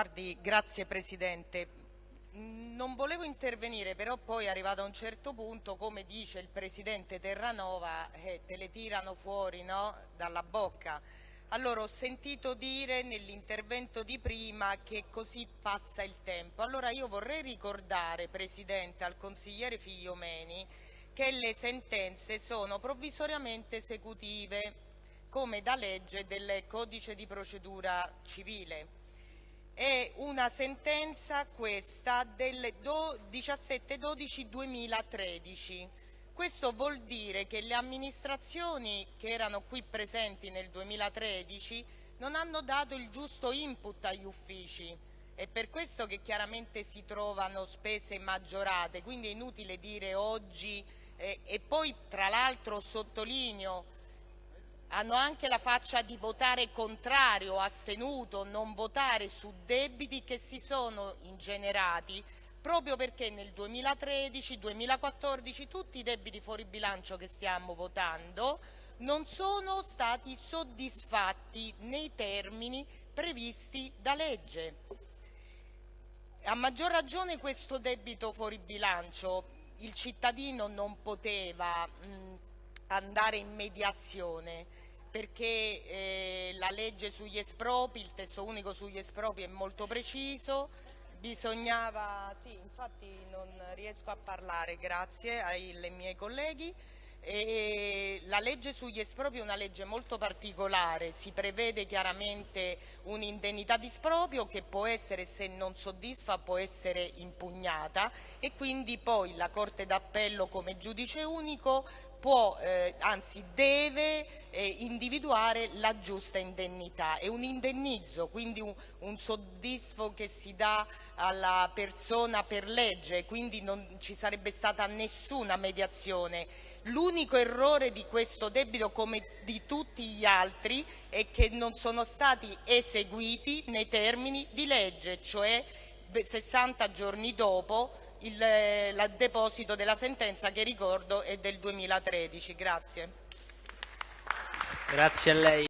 Guardi, grazie Presidente. Non volevo intervenire, però poi arrivato a un certo punto, come dice il Presidente Terranova, eh, te le tirano fuori no? dalla bocca. Allora ho sentito dire nell'intervento di prima che così passa il tempo. Allora io vorrei ricordare, Presidente, al consigliere Figliomeni che le sentenze sono provvisoriamente esecutive come da legge del codice di procedura civile. È una sentenza questa del 17-12-2013. Questo vuol dire che le amministrazioni che erano qui presenti nel 2013 non hanno dato il giusto input agli uffici. È per questo che chiaramente si trovano spese maggiorate, quindi è inutile dire oggi eh, e poi tra l'altro sottolineo hanno anche la faccia di votare contrario, astenuto, non votare su debiti che si sono ingenerati proprio perché nel 2013, 2014 tutti i debiti fuori bilancio che stiamo votando non sono stati soddisfatti nei termini previsti da legge. A maggior ragione questo debito fuori bilancio il cittadino non poteva mh, andare in mediazione perché eh, la legge sugli espropri, il testo unico sugli espropri è molto preciso, bisognava, sì infatti non riesco a parlare grazie ai miei colleghi, e la legge sugli espropri è una legge molto particolare, si prevede chiaramente un'indennità di esproprio che può essere, se non soddisfa, può essere impugnata. E quindi poi la Corte d'Appello come giudice unico può, eh, anzi deve eh, individuare la giusta indennità. È un indennizzo, quindi un, un, soddisfo che si dà alla persona per legge, quindi non ci sarebbe stata nessuna mediazione. L'unico errore di questo debito, come di tutti gli altri, è che non sono stati eseguiti nei termini di legge, cioè 60 giorni dopo il, il deposito della sentenza che ricordo è del 2013. Grazie. Grazie.